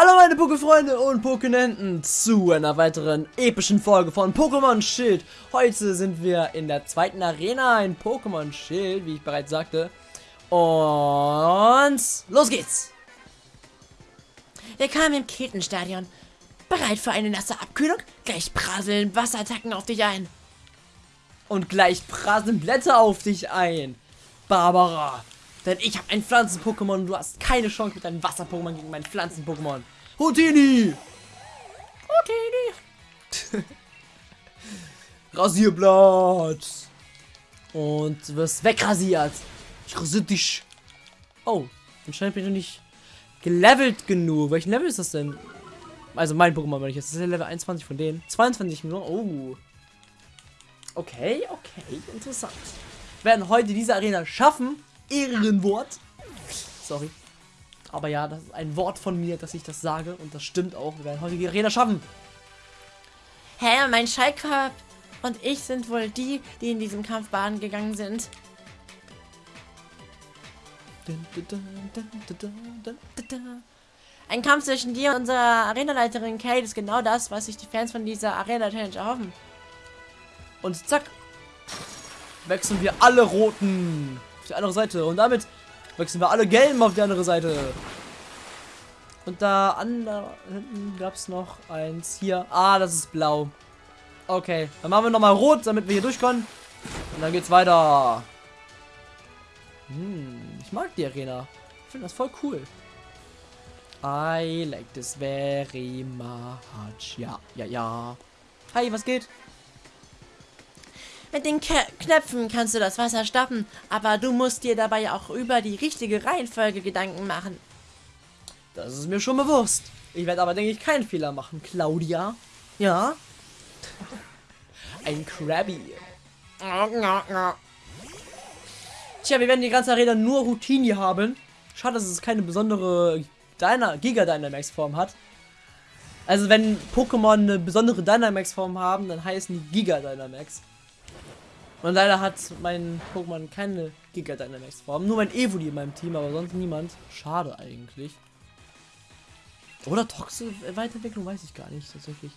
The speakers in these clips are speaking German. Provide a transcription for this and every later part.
Hallo meine Pokéfreunde und Pokénenten zu einer weiteren epischen Folge von Pokémon Schild. Heute sind wir in der zweiten Arena in Pokémon Schild, wie ich bereits sagte. Und los geht's! Willkommen im Ketenstadion. Bereit für eine nasse Abkühlung? Gleich prasseln Wasserattacken auf dich ein. Und gleich prasseln Blätter auf dich ein. Barbara, denn ich habe ein Pflanzen-Pokémon und du hast keine Chance mit deinem Wasser-Pokémon gegen mein Pflanzen-Pokémon. Houdini! Houdini! Rasierblatt! Und du wirst wegrasiert. Ich rasiere dich. Oh, anscheinend bin ich noch nicht gelevelt genug. Welchen Level ist das denn? Also mein Pokémon, wenn ich jetzt. Das ist Level 21 von denen. 22 Millionen. Oh. Okay, okay, interessant. Wir werden heute diese Arena schaffen. Ehrenwort. Sorry. Aber ja, das ist ein Wort von mir, dass ich das sage. Und das stimmt auch. Wir werden heute die Arena schaffen. Hä, mein Schallkorb und ich sind wohl die, die in diesem Kampf baden gegangen sind. Ein Kampf zwischen dir und unserer Arenaleiterin Kate ist genau das, was sich die Fans von dieser Arena-Challenge erhoffen. Und zack. Wechseln wir alle roten die andere Seite. Und damit wechseln wir alle gelben auf die andere Seite. Und da an da hinten gab es noch eins. Hier. Ah, das ist blau. Okay. Dann machen wir nochmal rot, damit wir hier durch können. Und dann geht's weiter. Hm, ich mag die Arena. Ich finde das voll cool. I like this very much. Ja, ja, ja. Hi, was geht? Mit den K Knöpfen kannst du das Wasser stoppen, aber du musst dir dabei auch über die richtige Reihenfolge Gedanken machen. Das ist mir schon bewusst. Ich werde aber, denke ich, keinen Fehler machen, Claudia. Ja? Ein Krabby. Tja, wir werden die ganze Arena nur Routine haben. Schade, dass es keine besondere Dyna Giga Dynamax Form hat. Also wenn Pokémon eine besondere Dynamax Form haben, dann heißen die Giga Dynamax. Und leider hat mein Pokémon keine Giga Dynamax Form. Nur mein Evoli in meinem Team, aber sonst niemand. Schade eigentlich. Oder Toxe Weiterentwicklung weiß ich gar nicht tatsächlich.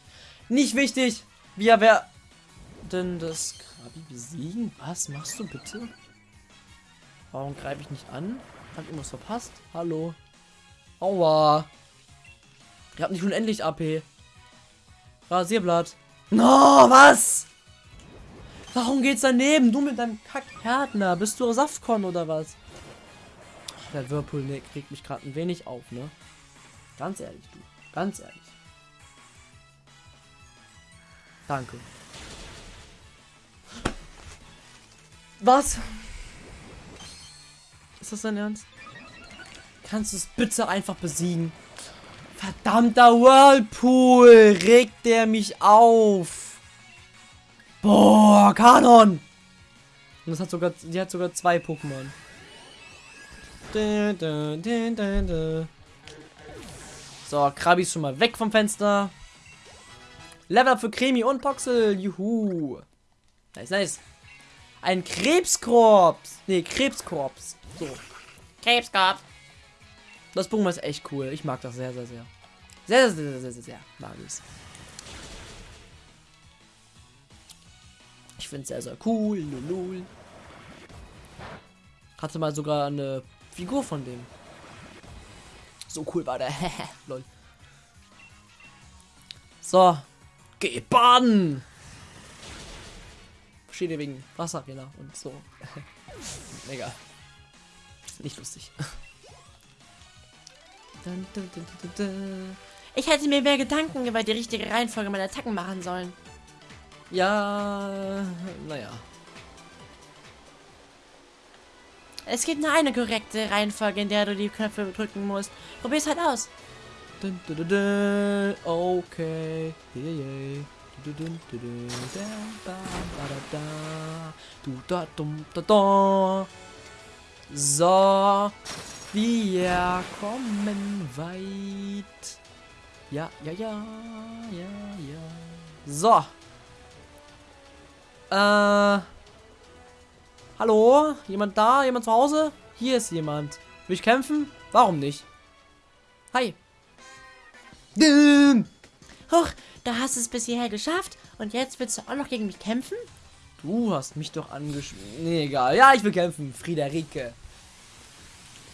Nicht wichtig. Wir werden das Krabi besiegen. Was machst du bitte? Warum greife ich nicht an? Hab ich irgendwas verpasst? Hallo. Aua. Ihr habt nicht unendlich AP. Rasierblatt. No, was? Warum geht's daneben? Du mit deinem Kackhärtner. Bist du Saftkon oder was? Der Whirlpool ne, kriegt mich gerade ein wenig auf, ne? Ganz ehrlich, du. Ganz ehrlich. Danke. Was? Ist das dein Ernst? Kannst du es bitte einfach besiegen? Verdammter Whirlpool! Regt der mich auf! Boah, Kanon! Und das hat sogar, die hat sogar zwei Pokémon. So, Krabi ist schon mal weg vom Fenster. Level up für Cremi und Poxel. Juhu. Nice, nice. Ein Krebskorps. Nee, Krebskorps. So. Krebskorb. Das Pokémon ist echt cool. Ich mag das sehr, sehr, sehr. Sehr, sehr, sehr, sehr, sehr, sehr. Mag ich finde es sehr, sehr cool. Lulul. Hatte mal sogar eine Figur von dem. So cool war der. Lol. So. Geh baden! Versteht ihr wegen Wasserarena und so. Egal. Nicht lustig. Ich hätte mir mehr Gedanken über die richtige Reihenfolge meiner Attacken machen sollen. Ja, naja. Es gibt nur eine korrekte Reihenfolge, in der du die Knöpfe drücken musst. Probier's halt aus. Okay. So. Wir kommen weit. Ja, ja, ja, ja, ja. So. Äh. Hallo? Jemand da? Jemand zu Hause? Hier ist jemand. Will ich kämpfen? Warum nicht? Hi. Dim. Huch, da hast du es bis hierher geschafft und jetzt willst du auch noch gegen mich kämpfen? Du hast mich doch angeschmissen. Nee, egal. Ja, ich will kämpfen, Friederike.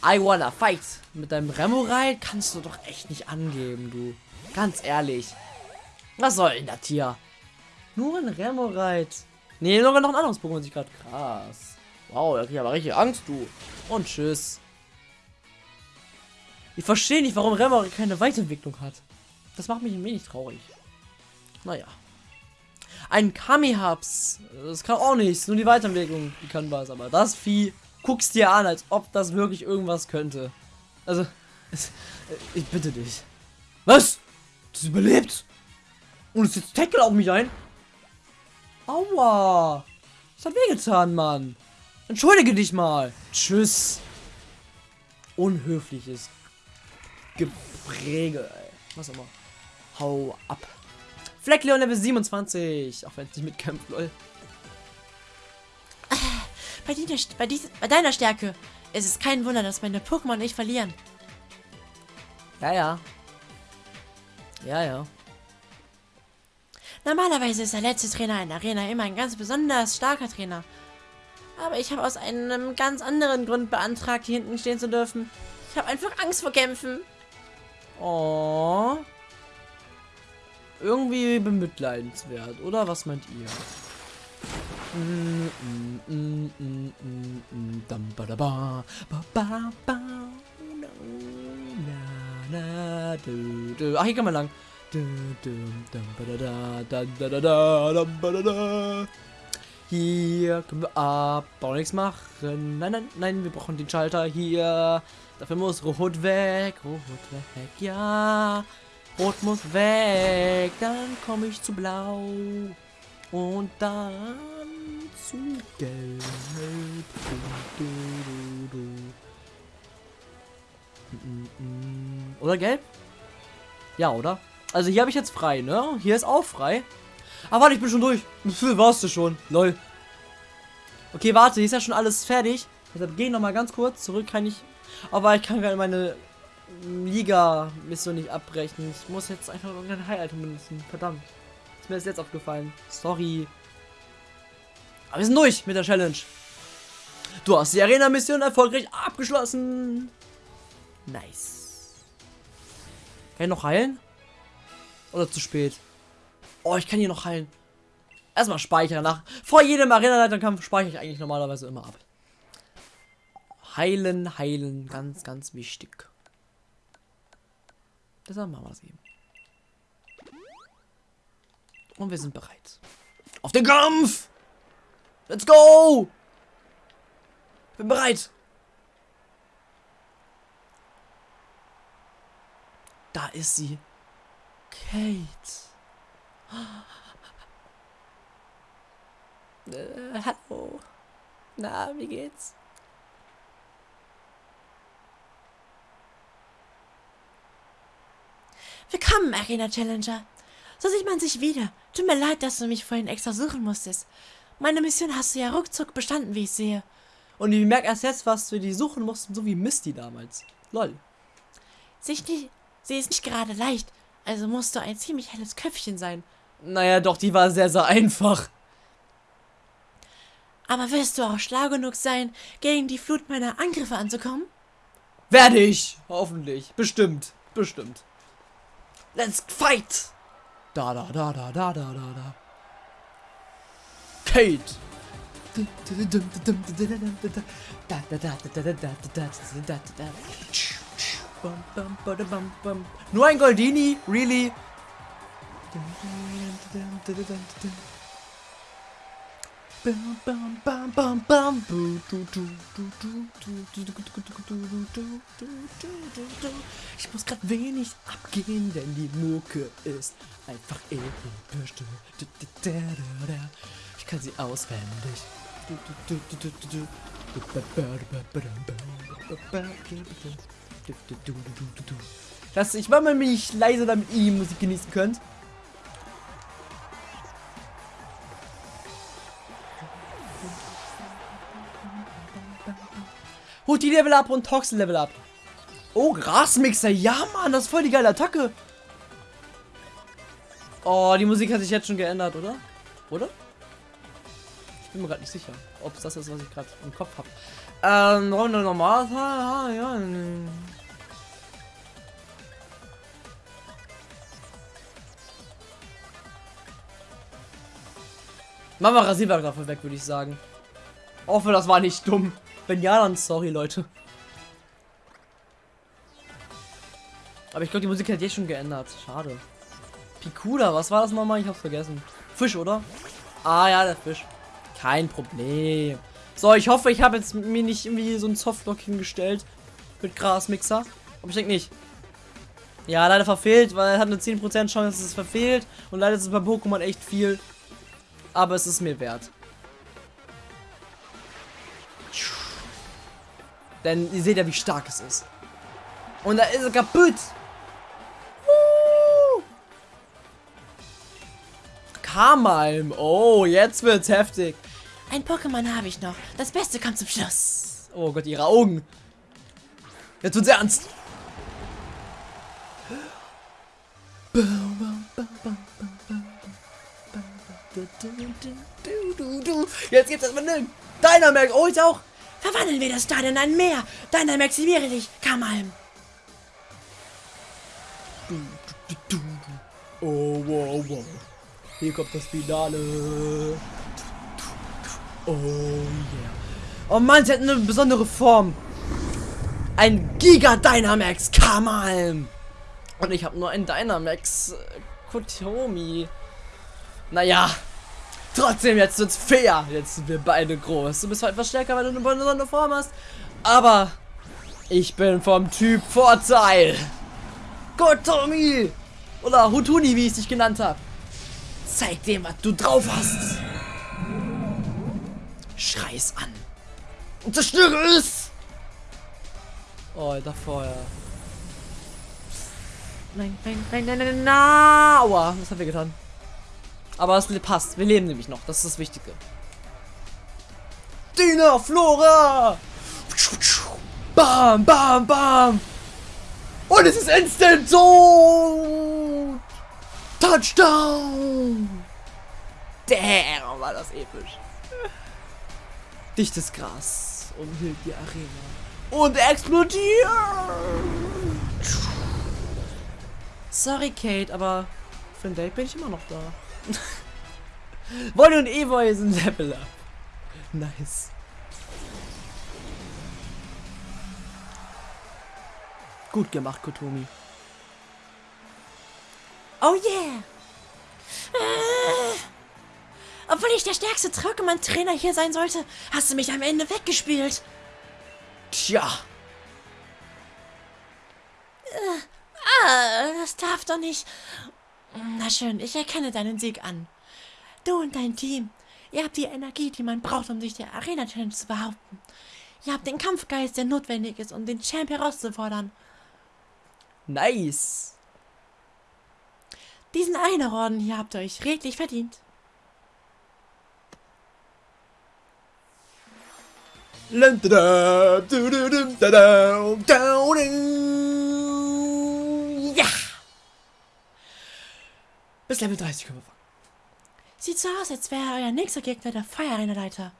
I wanna fight. Mit deinem Remorail kannst du doch echt nicht angeben, du. Ganz ehrlich. Was soll denn das hier? Nur ein Remorail. Nee, sogar noch ein anderes Pokémon sich gerade krass. Wow, da krieg ich aber richtig Angst, du. Und tschüss. Ich verstehe nicht, warum Remorail keine Weiterentwicklung hat. Das macht mich ein wenig traurig. Naja. Ein Kami-Hubs. Das kann auch nichts. Nur die Weiterentwicklung, die kann was. Aber das Vieh guckst dir an, als ob das wirklich irgendwas könnte. Also, ich bitte dich. Was? Das überlebt? Und es jetzt Tackle auf mich ein? Aua. Das hat wehgetan, Mann. Entschuldige dich mal. Tschüss. Unhöfliches Gepräge, ey. Was auch immer. Hau ab. Fleckleon Level 27. Auch wenn es nicht mitkämpft, lol. Bei, die, bei, dies, bei deiner Stärke ist es kein Wunder, dass meine Pokémon nicht verlieren. Ja, ja. Ja, ja. Normalerweise ist der letzte Trainer in der Arena immer ein ganz besonders starker Trainer. Aber ich habe aus einem ganz anderen Grund beantragt, hier hinten stehen zu dürfen. Ich habe einfach Angst vor Kämpfen. Oh. Irgendwie bemitleidenswert, oder? Was meint ihr? Ach, hier kann man lang. Hier können wir Abbau nichts machen. Nein, nein, nein, wir brauchen den Schalter hier. Dafür muss Rot weg. Rot weg, ja. Rot muss weg. Dann komme ich zu Blau. Und dann zu Gelb. Oder Gelb? Ja, oder? Also hier habe ich jetzt frei, ne? Hier ist auch frei. Aber warte, ich bin schon durch. Warst du schon? Lol. Okay, warte, hier ist ja schon alles fertig. Deshalb gehe ich noch mal ganz kurz zurück. Kann ich... Aber ich kann gerade meine Liga-Mission nicht abbrechen. Ich muss jetzt einfach irgendein High-Item benutzen. Verdammt. Ist mir das jetzt aufgefallen. Sorry. Aber wir sind durch mit der Challenge. Du hast die Arena-Mission erfolgreich abgeschlossen. Nice. Kann ich noch heilen? Oder zu spät? Oh, ich kann hier noch heilen. Erstmal speichern. Nach, vor jedem Arena-Leiterkampf speichere ich eigentlich normalerweise immer ab. Heilen, heilen. Ganz, ganz wichtig. Deshalb machen wir das eben. Und wir sind bereit. Auf den Kampf! Let's go! Bin bereit. Da ist sie. Kate. Äh, hallo. Na, wie geht's? Willkommen, Arena Challenger. So sieht man sich wieder. Tut mir leid, dass du mich vorhin extra suchen musstest. Meine Mission hast du ja ruckzuck bestanden, wie ich sehe. Und ich merke erst jetzt, was wir die suchen mussten, so wie Misty damals. Lol. Sich nicht, sie ist nicht gerade leicht, also musst du ein ziemlich helles Köpfchen sein. Naja, doch, die war sehr, sehr einfach. Aber wirst du auch schlau genug sein, gegen die Flut meiner Angriffe anzukommen? Werde ich. Hoffentlich. Bestimmt. Bestimmt. Let's fight! Da, da, da, da, da, da, da, da. Kate! Nur ein Goldini? Really? Ich muss gerade wenig abgehen, denn die Mucke ist einfach episch. Ich kann sie auswendig. Das, ich mal mich leise, damit ihr Musik genießen könnt. Die Level ab und Toxin Level ab. Oh, Grasmixer. Ja, Mann, das ist voll die geile Attacke. Oh, die Musik hat sich jetzt schon geändert, oder? Oder? Ich bin mir gerade nicht sicher, ob es das ist, was ich gerade im Kopf habe. Ähm, normal. Ja, ja. Machen wir Rasierwerk dafür weg, würde ich sagen. Hoffe, das war nicht dumm. Wenn ja, dann sorry, Leute. Aber ich glaube, die Musik hat jetzt schon geändert. Schade. Pikuda, was war das nochmal? Ich hab's vergessen. Fisch, oder? Ah ja, der Fisch. Kein Problem. So, ich hoffe, ich habe jetzt mir nicht irgendwie so ein Softlock hingestellt. Mit Grasmixer. Aber ich denke nicht. Ja, leider verfehlt, weil er hat eine 10% Chance, dass es verfehlt. Und leider ist es bei Pokémon echt viel. Aber es ist mir wert. Denn ihr seht ja, wie stark es ist. Und da ist er kaputt. Kamalm. Oh, jetzt wird's heftig. Ein Pokémon habe ich noch. Das Beste kommt zum Schluss. Oh Gott, ihre Augen. Jetzt wird's ernst. Jetzt gibt's erstmal einen Dynamax. Oh, ich auch. Verwandeln wir das Stadion in ein Meer. Dynamaximiere dich, Kamalm. Oh, wow, wow. Hier kommt das Finale. Oh, yeah. Oh Mann, sie hat eine besondere Form. Ein Giga Dynamax Kamalm. Und ich habe nur ein Dynamax äh, Kotomi. Naja, trotzdem, jetzt wird's fair. Jetzt sind wir beide groß. Du bist halt etwas stärker, weil du eine besondere Form hast. Aber ich bin vom Typ Vorteil. Kotomi. Oder Hutuni, wie ich dich genannt habe. Zeig dem, was du drauf hast. Schrei's an. Und zerstöre es. Oh, Alter, vorher. Nein, nein, nein, nein, nein, nein. Aua, was haben wir getan? Aber es passt. Wir leben nämlich noch. Das ist das Wichtige. Dina Flora! Bam, bam, bam! Und es ist instant so! Touchdown! Damn, war das episch. Dichtes Gras umhüllt die Arena. Und explodiert! Sorry, Kate, aber für ein Date bin ich immer noch da. Wolli und Evoy sind Level up. Nice. Gut gemacht, Kotomi. Oh yeah. Äh, obwohl ich der stärkste Pokémon-Trainer hier sein sollte, hast du mich am Ende weggespielt. Tja. Ah, das darf doch nicht. Na schön, ich erkenne deinen Sieg an. Du und dein Team, ihr habt die Energie, die man braucht, um sich der Arena-Challenge zu behaupten. Ihr habt den Kampfgeist, der notwendig ist, um den Champ herauszufordern. Nice. Diesen Einerorden hier habt ihr euch redlich verdient. Ja! Bis Level 30 können wir fangen. Sieht so aus, als wäre euer nächster Gegner der Feuerarena-Leiter.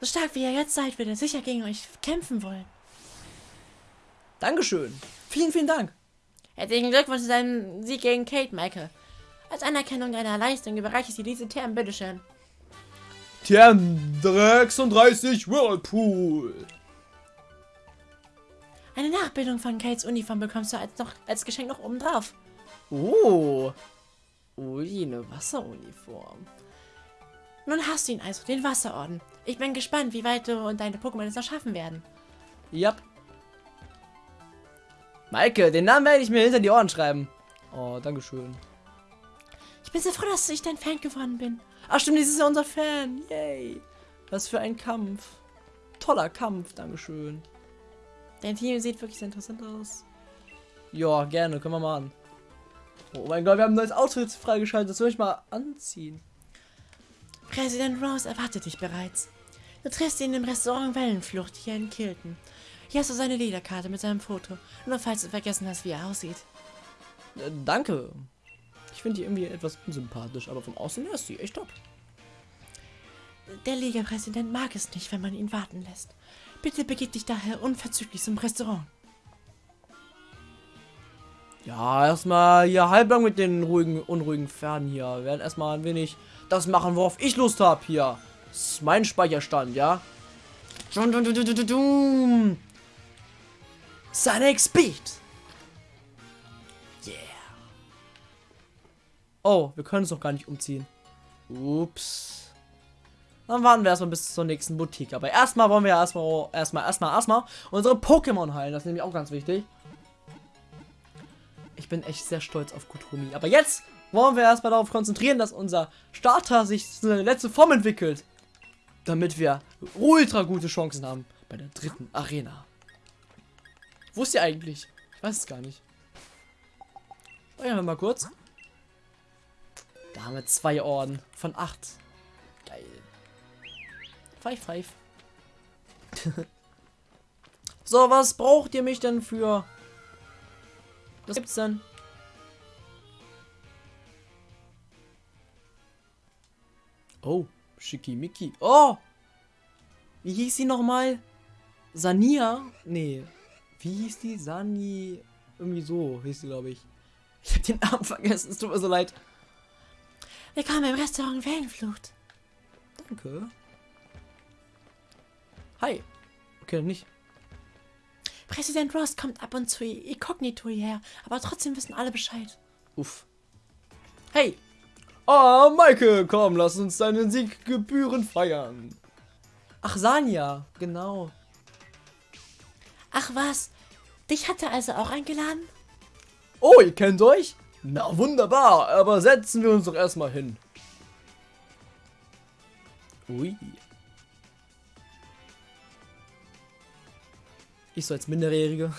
So stark wie ihr jetzt seid, wird er sicher gegen euch kämpfen wollen. Dankeschön. Vielen, vielen Dank. Herzlichen Glückwunsch zu deinem Sieg gegen Kate, Michael. Als Anerkennung deiner Leistung überreiche ich dir diese Term, bitteschön. Term 36 Whirlpool. Eine Nachbildung von Kates Uniform bekommst du als, noch, als Geschenk noch obendrauf. Oh. Ui, eine Wasseruniform. Nun hast du ihn also, den Wasserorden. Ich bin gespannt, wie weit du und deine Pokémon es noch schaffen werden. Yep. Maike, den Namen werde ich mir hinter die Ohren schreiben. Oh, dankeschön. Ich bin so froh, dass ich dein Fan geworden bin. Ach stimmt, dieses ist ja unser Fan. Yay. Was für ein Kampf. Toller Kampf, dankeschön. Dein Team sieht wirklich sehr interessant aus. Ja, gerne, können wir mal an. Oh mein Gott, wir haben ein neues Outfit freigeschaltet. Das will ich mal anziehen. Präsident Rose erwartet dich bereits. Du triffst ihn im Restaurant Wellenflucht hier in Kilton. Hier hast du seine Lederkarte mit seinem Foto. Nur falls du vergessen hast, wie er aussieht. Äh, danke. Ich finde die irgendwie etwas unsympathisch, aber vom Aussehen her ist sie echt top. Der Liga-Präsident mag es nicht, wenn man ihn warten lässt. Bitte begib dich daher unverzüglich zum Restaurant. Ja, erstmal hier halblang mit den ruhigen, unruhigen Pferden hier. Wir werden erstmal ein wenig das machen, worauf ich Lust habe hier. Das ist mein Speicherstand, ja? Sonic Speed. Yeah. Oh, wir können es noch gar nicht umziehen. Ups. Dann warten wir erstmal bis zur nächsten Boutique. Aber erstmal wollen wir erstmal, erstmal, erstmal, erstmal unsere Pokémon heilen. Das ist nämlich auch ganz wichtig. Ich bin echt sehr stolz auf Kutomi. Aber jetzt wollen wir erstmal darauf konzentrieren, dass unser Starter sich zu einer letzte Form entwickelt. Damit wir ultra gute Chancen haben bei der dritten Arena. Wo ist sie eigentlich? Ich weiß es gar nicht. Speichern wir mal kurz. Da haben wir zwei Orden von acht. Geil. Five, five. so, was braucht ihr mich denn für? Was gibt's denn? Oh, Schickimicki. Oh! Wie hieß sie nochmal? Sania? Nee. Wie hieß die? Sani. Irgendwie so hieß sie, glaube ich. Ich habe den Namen vergessen. Es tut mir so leid. Willkommen im Restaurant Wellenflucht. Danke. Hi. Okay, nicht. Präsident Ross kommt ab und zu inkognito hierher, aber trotzdem wissen alle Bescheid. Uff. Hey. Ah, Maike, komm, lass uns deinen Sieg gebührend feiern. Ach, Sanja, genau. Ach was, dich hat er also auch eingeladen? Oh, ihr kennt euch? Na, wunderbar, aber setzen wir uns doch erstmal hin. Ui. Ich so als Minderjährige.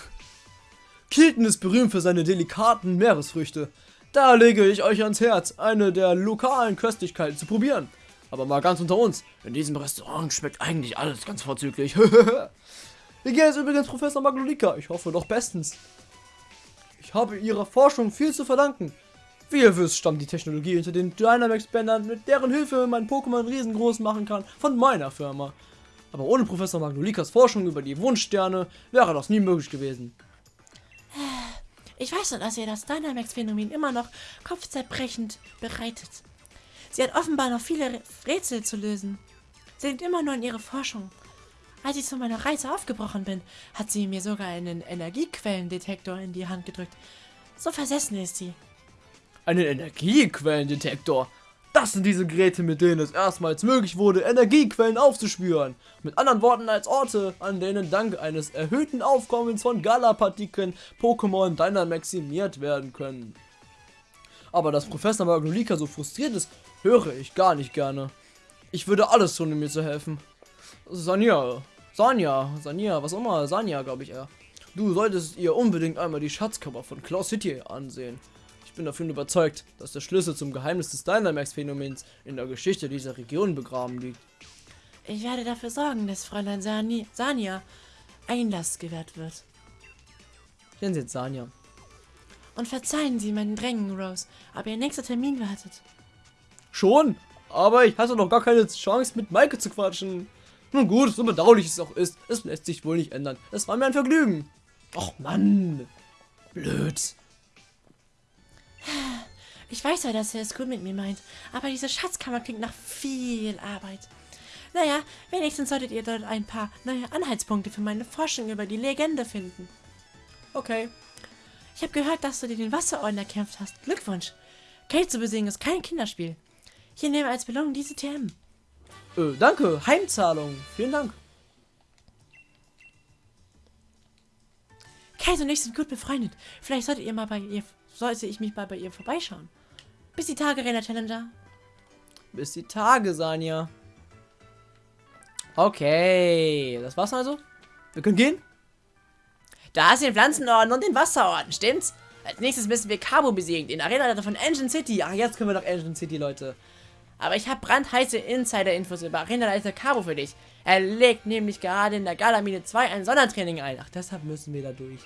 Kilton ist berühmt für seine delikaten Meeresfrüchte. Da lege ich euch ans Herz, eine der lokalen Köstlichkeiten zu probieren. Aber mal ganz unter uns, in diesem Restaurant schmeckt eigentlich alles ganz vorzüglich. Hier ist übrigens Professor Maglolika, ich hoffe doch bestens. Ich habe ihrer Forschung viel zu verdanken. Wie ihr wisst, stammt die Technologie hinter den Dynamax-Bändern, mit deren Hilfe mein Pokémon riesengroß machen kann, von meiner Firma. Aber ohne Professor Magnolikas Forschung über die Wunschsterne wäre das nie möglich gewesen. Ich weiß nur, dass ihr das Dynamax-Phänomen immer noch kopfzerbrechend bereitet. Sie hat offenbar noch viele Rätsel zu lösen. Sie denkt immer nur an ihre Forschung. Als ich zu meiner Reise aufgebrochen bin, hat sie mir sogar einen Energiequellendetektor in die Hand gedrückt. So versessen ist sie. Einen Energiequellendetektor? Das sind diese Geräte, mit denen es erstmals möglich wurde, Energiequellen aufzuspüren. Mit anderen Worten als Orte, an denen dank eines erhöhten Aufkommens von Galapartikeln Pokémon Dynamaximiert werden können. Aber dass Professor Magnolika so frustriert ist, höre ich gar nicht gerne. Ich würde alles tun, um mir zu helfen. Sanja, Sanja, Sanja, was auch immer, Sanja, glaube ich eher. Du solltest ihr unbedingt einmal die Schatzkammer von Claw City ansehen. Ich bin davon überzeugt, dass der Schlüssel zum Geheimnis des Dynamax-Phänomens in der Geschichte dieser Region begraben liegt. Ich werde dafür sorgen, dass Fräulein Sani Sanja Einlass gewährt wird. Nennen Sie jetzt Sanja. Und verzeihen Sie meinen Drängen, Rose, aber Ihr nächster Termin wartet. Schon? Aber ich hatte noch gar keine Chance, mit Maike zu quatschen. Nun gut, so bedauerlich es auch ist, es lässt sich wohl nicht ändern. Es war mir ein Vergnügen. Och Mann. Blöd. Ich weiß ja, dass er es gut mit mir meint, aber diese Schatzkammer klingt nach viel Arbeit. Naja, wenigstens solltet ihr dort ein paar neue Anhaltspunkte für meine Forschung über die Legende finden. Okay. Ich habe gehört, dass du dir den Wasserorden erkämpft hast. Glückwunsch. Kate zu besiegen ist kein Kinderspiel. Hier nehme als Belohnung diese TM. Äh, danke. Heimzahlung. Vielen Dank. Kate und ich sind gut befreundet. Vielleicht solltet ihr mal bei ihr, sollte ich mich mal bei ihr vorbeischauen. Bis die Tage, Arena Challenger. Bis die Tage, Sanja. Okay, das war's also. Wir können gehen. Da ist den Pflanzenorden und den Wasserorden, stimmt's? Als nächstes müssen wir Cabo besiegen, den Arena von Engine City. Ach, jetzt können wir doch Engine City, Leute. Aber ich habe brandheiße Insider-Infos über Arenaleiter Cabo für dich. Er legt nämlich gerade in der Galamine 2 ein Sondertraining ein. Ach, deshalb müssen wir da durch.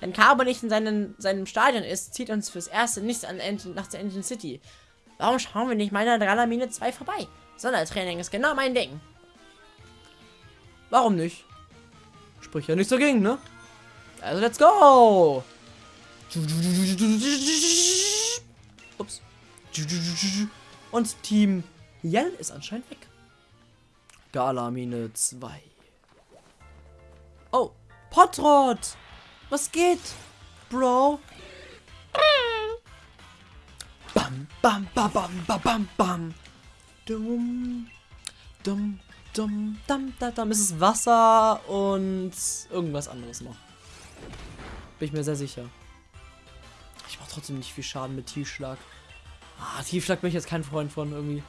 Wenn Carbo nicht in seinen, seinem Stadion ist, zieht uns fürs Erste nichts an Engine, nach der Engine City. Warum schauen wir nicht meiner Dralamine 2 vorbei? Sondertraining ist genau mein Ding. Warum nicht? Sprich ja nichts dagegen, ne? Also let's go! Ups. Und Team Yell ist anscheinend weg. Galamine 2. Oh, Potrot! Was geht, Bro? Bam, bam, bam, bam, bam, bam, bam. Dum, dum, dum. Es ist Wasser und irgendwas anderes noch. Bin ich mir sehr sicher. Ich mache trotzdem nicht viel Schaden mit Tiefschlag. Ah, Tiefschlag bin ich jetzt kein Freund von irgendwie.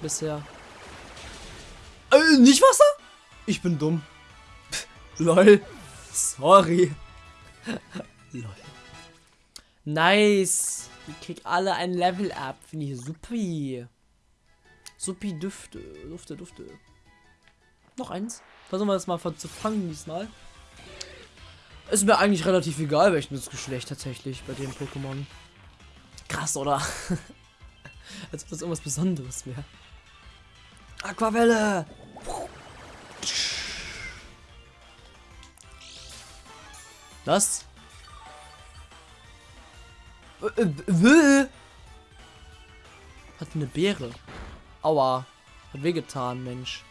Bisher. Äh, nicht Wasser? Ich bin dumm. Lol. Sorry. Lol. Nice. Ich krieg alle ein Level up. Finde ich supi. Supi Düfte. Dufte, Dufte. Noch eins. Versuchen wir das mal zu fangen diesmal. Ist mir eigentlich relativ egal, welches Geschlecht tatsächlich bei dem Pokémon. Krass, oder? Als ob das irgendwas Besonderes wäre. Aquavelle! Was? Äh, äh, Hat eine Beere. Aua. Hat wehgetan, Mensch.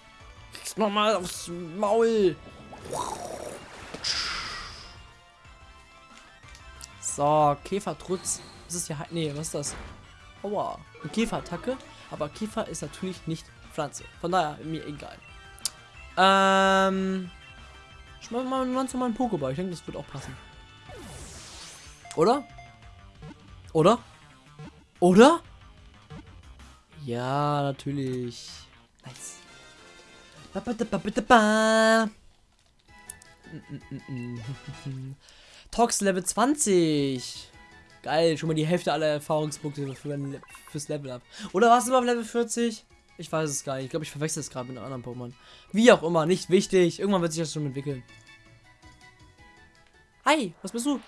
Kriegst noch mal aufs Maul. So, Käfertrutz. Das ist ja... Nee, was ist das? Aua. Eine Käferattacke. Aber Käfer ist natürlich nicht Pflanze. Von daher, mir egal. Ähm... Schmeiß mal ganz normal einen Pokéball. Ich denke, das wird auch passen. Oder? Oder? Oder? Ja, natürlich. Nice. Tox Level 20. Geil, schon mal die Hälfte aller Erfahrungspunkte für fürs Level ab. Oder warst du mal auf Level 40? Ich weiß es gar nicht. Ich glaube, ich verwechsel es gerade mit einem anderen Pokémon. Wie auch immer, nicht wichtig. Irgendwann wird sich das schon entwickeln. Hi, was bist du?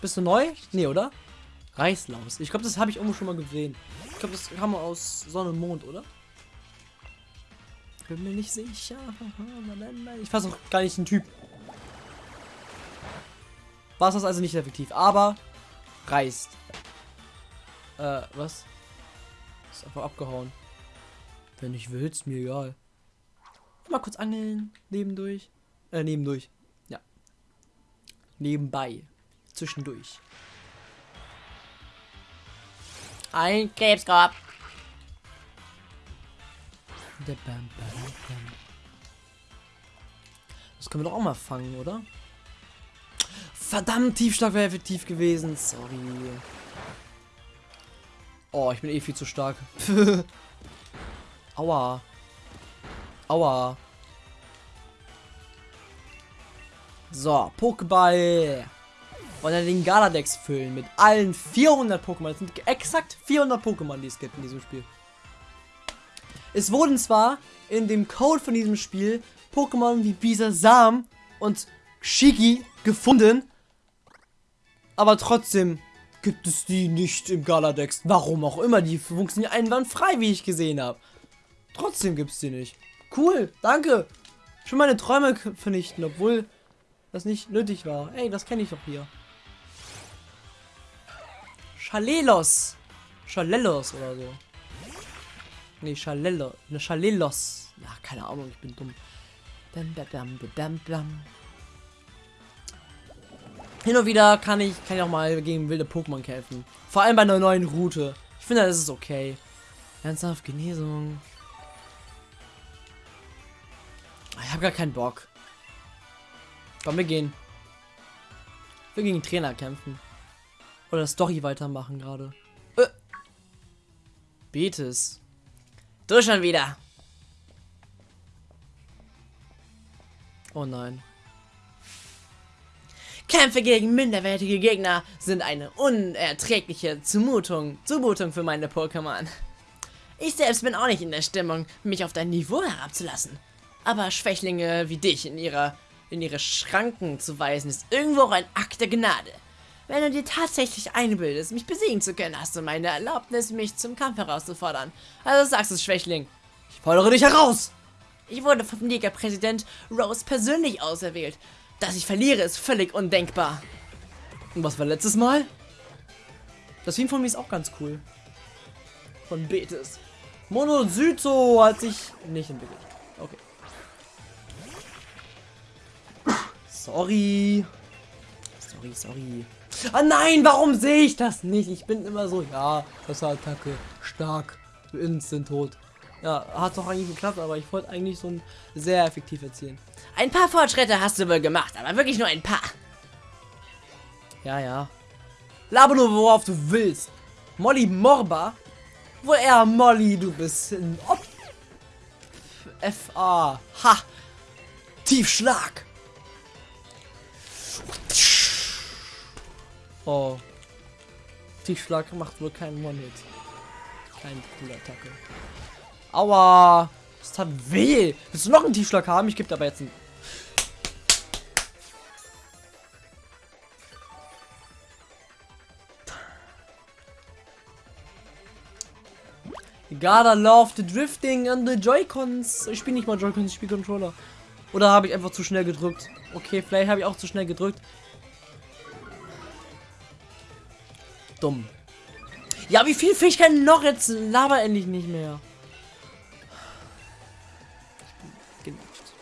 Bist du neu? Nee, oder? Reißlaus. Ich glaube, das habe ich irgendwo schon mal gesehen. Ich glaube, das kam aus Sonne und Mond, oder? Bin mir nicht sicher. Ich fasse auch gar nicht den Typ. War es das also nicht effektiv, aber reißt. Äh, was? Ist einfach abgehauen. Wenn ich will, ist mir egal. Mal kurz angeln, nebendurch. Äh, nebendurch. Ja. Nebenbei. Zwischendurch. Ein Krebskorb. Das können wir doch auch mal fangen, oder? Verdammt, Tiefschlag wäre effektiv gewesen. Sorry. Oh, ich bin eh viel zu stark. Aua. Aua. So, Pokéball. Und dann den Galadex füllen mit allen 400 Pokémon. Das sind exakt 400 Pokémon, die es gibt in diesem Spiel. Es wurden zwar in dem Code von diesem Spiel Pokémon wie Bisasam und Shigi gefunden, aber trotzdem gibt es die nicht im Galadex. Warum auch immer, die funktionieren einwandfrei, wie ich gesehen habe. Trotzdem gibt es die nicht. Cool, danke. Schon meine Träume vernichten, obwohl das nicht nötig war. Ey, das kenne ich doch hier. Chalelos. Chalelos oder so. Nee, Chalelo. Ne, Chalelos. Ach, keine Ahnung, ich bin dumm. Bam, bam, bam, bam, hin und wieder kann ich, kann ich auch mal gegen wilde Pokémon kämpfen. Vor allem bei einer neuen Route. Ich finde, das ist okay. Ernsthaft, Genesung. Ich habe gar keinen Bock. Komm, wir gehen. Wir gegen Trainer kämpfen. Oder Story weitermachen gerade. Äh. Betes. Du schon wieder. Oh nein. Kämpfe gegen minderwertige Gegner sind eine unerträgliche Zumutung, Zumutung für meine Pokémon. Ich selbst bin auch nicht in der Stimmung, mich auf dein Niveau herabzulassen. Aber Schwächlinge wie dich in ihrer in ihre Schranken zu weisen, ist irgendwo auch ein Akt der Gnade. Wenn du dir tatsächlich einbildest, mich besiegen zu können, hast du meine Erlaubnis, mich zum Kampf herauszufordern. Also sagst du, Schwächling. Ich fordere dich heraus! Ich wurde vom Liga-Präsident Rose persönlich auserwählt. Dass ich verliere, ist völlig undenkbar. Und was war letztes Mal? Das Team von mir ist auch ganz cool. Von Betis. Monozyto hat sich nicht entwickelt. Okay. Sorry. Sorry, sorry. Ah nein, warum sehe ich das nicht? Ich bin immer so, ja, das Attacke, stark, instant tot. Ja, hat doch eigentlich geklappt, aber ich wollte eigentlich so ein sehr effektiv erzielen. Ein paar Fortschritte hast du wohl gemacht, aber wirklich nur ein paar. Ja, ja. Laber nur, worauf du willst. Molly Morba? Wohl eher Molly, du bist ein Op F-A. Ha! Tiefschlag! Oh. Tiefschlag macht wohl keinen One-Hit. Keine coole Attacke. Aua! Das tat weh! Willst du noch einen Tiefschlag haben? Ich gebe aber jetzt einen. Gotta love the drifting and the Joy-Cons. Ich spiele nicht mal Joy-Cons, ich spiele Controller. Oder habe ich einfach zu schnell gedrückt? Okay, vielleicht habe ich auch zu schnell gedrückt. Dumm. Ja, wie viel Fähigkeiten noch? Jetzt laber endlich nicht mehr. Genervt.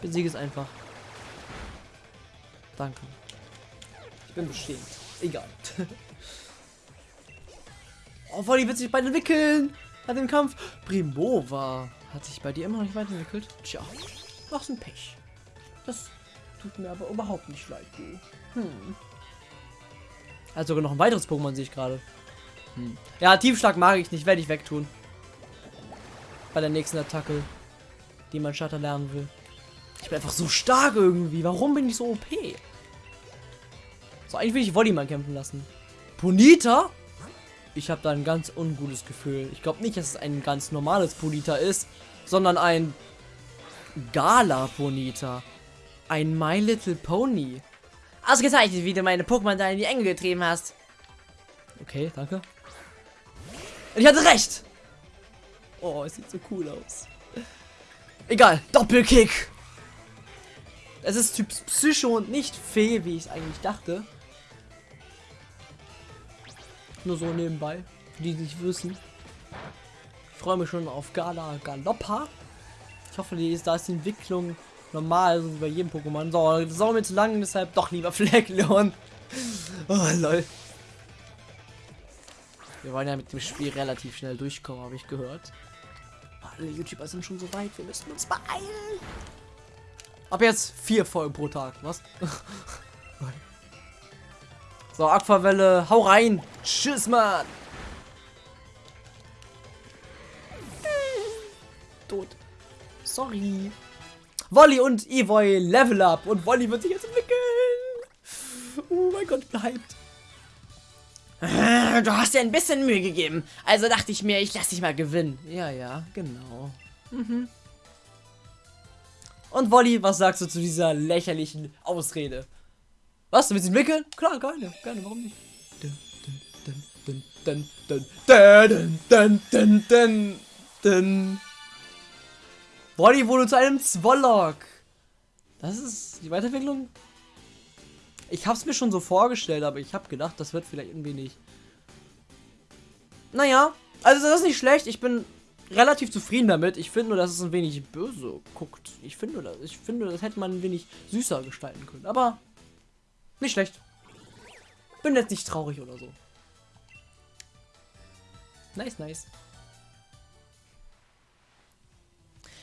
Besiege es einfach. Danke. Ich bin beschämt. Egal. oh, die wird sich beide entwickeln. Hat den Kampf. Primova. Hat sich bei dir immer noch nicht weiterentwickelt? Tja. Mach's ein Pech. Das tut mir aber überhaupt nicht leid. Hm. Also sogar noch ein weiteres Pokémon sehe ich gerade. Hm. Ja, Tiefschlag mag ich nicht, werde ich wegtun. Bei der nächsten Attacke, die mein Shutter lernen will. Ich bin einfach so stark irgendwie. Warum bin ich so OP? So, eigentlich will ich Volleyman kämpfen lassen. Bonita? Ich habe da ein ganz ungutes Gefühl. Ich glaube nicht, dass es ein ganz normales Bonita ist, sondern ein Gala Bonita. Ein My Little Pony. Ausgezeichnet, wie du meine Pokémon da in die Enge getrieben hast. Okay, danke. Und ich hatte recht. Oh, es sieht so cool aus. Egal, Doppelkick. Es ist Typ Psycho und nicht Fee, wie ich es eigentlich dachte. Nur so nebenbei, für die, die nicht wissen. Ich freue mich schon auf Gala Galoppa. Ich hoffe, die ist, da ist die Entwicklung normal, so wie bei jedem Pokémon. So, das ist mir zu lang, deshalb doch lieber Fleckleon. Oh, lol. Wir wollen ja mit dem Spiel relativ schnell durchkommen, habe ich gehört. Alle YouTuber sind schon so weit, wir müssen uns beeilen. Ab jetzt vier Folgen pro Tag, was? so, Aquavelle, hau rein. Tschüss, Mann. Tot. Sorry. Wolli und Evoy Level Up und Wolli wird sich jetzt entwickeln. Oh mein Gott, bleibt. Äh, du hast dir ein bisschen Mühe gegeben. Also dachte ich mir, ich lass dich mal gewinnen. Ja, ja, genau. Mhm. Und Wolli, was sagst du zu dieser lächerlichen Ausrede? Was, du willst ihn wickeln? Klar, gerne, keine, warum nicht? Wolli wurde zu einem Zwollock. Das ist die Weiterentwicklung ich habe es mir schon so vorgestellt, aber ich habe gedacht, das wird vielleicht irgendwie nicht. Naja, also das ist nicht schlecht. Ich bin relativ zufrieden damit. Ich finde nur, dass es ein wenig böse guckt. Ich finde, das, ich finde, das hätte man ein wenig süßer gestalten können. Aber nicht schlecht. Bin jetzt nicht traurig oder so. Nice, nice.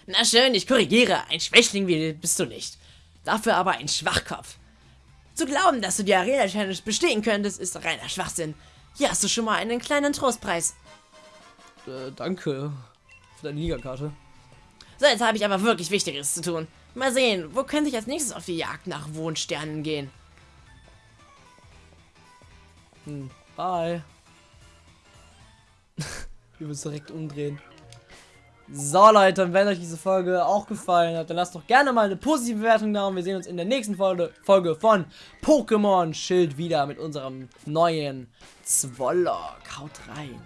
Na schön, ich korrigiere. Ein Schwächling bist du nicht. Dafür aber ein Schwachkopf. Zu glauben, dass du die Arena Challenge bestehen könntest, ist reiner Schwachsinn. Hier hast du schon mal einen kleinen Trostpreis. Äh, danke für deine Ligakarte. So, jetzt habe ich aber wirklich Wichtigeres zu tun. Mal sehen, wo könnte ich als nächstes auf die Jagd nach Wohnsternen gehen? Hm, bye. Wir müssen direkt umdrehen. So Leute, und wenn euch diese Folge auch gefallen hat, dann lasst doch gerne mal eine positive Bewertung da und wir sehen uns in der nächsten Folge, von Pokémon Schild wieder mit unserem neuen Zwollock. Haut rein.